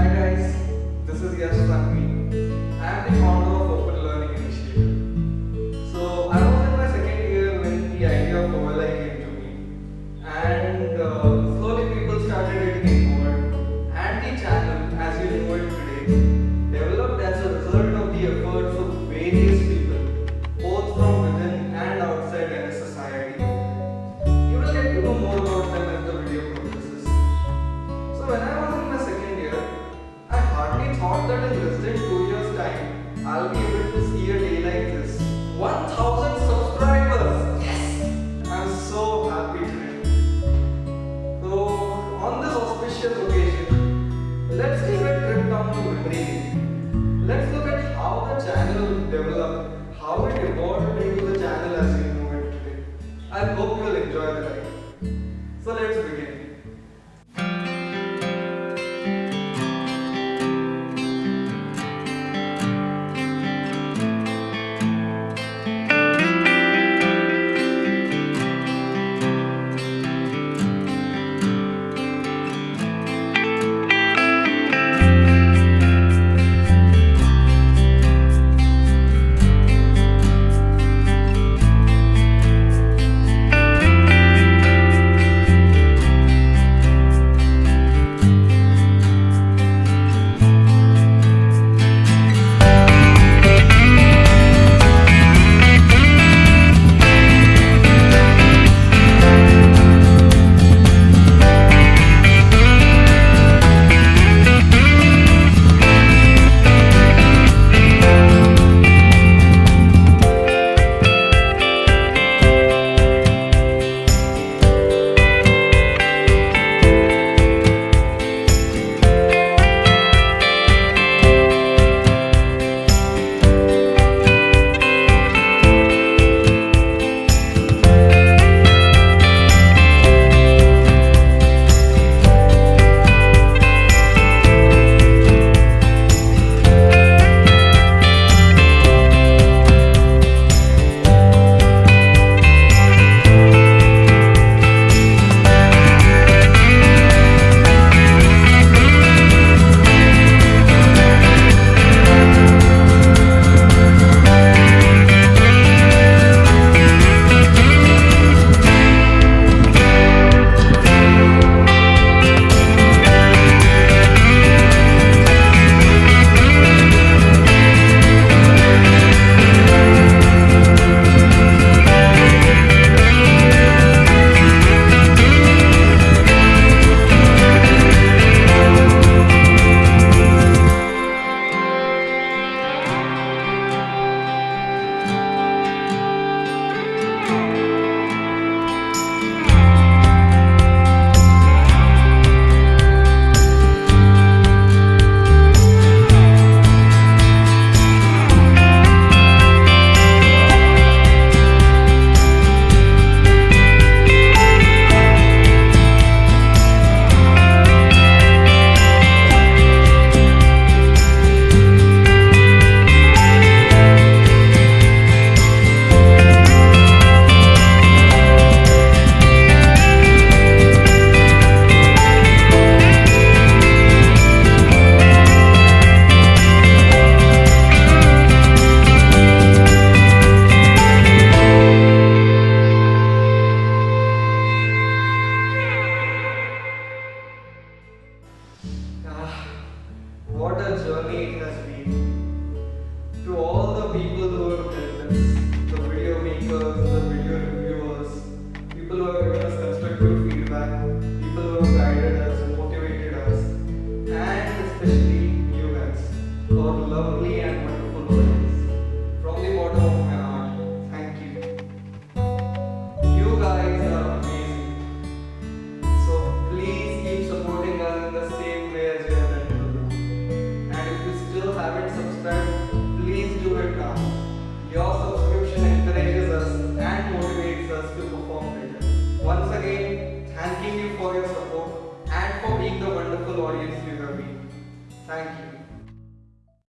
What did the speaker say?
Hi guys, this is Yash Sakmi how it evolved into the channel as you know it today. I hope you'll enjoy the ride. So let's begin. for being the wonderful audience you have been. Thank you.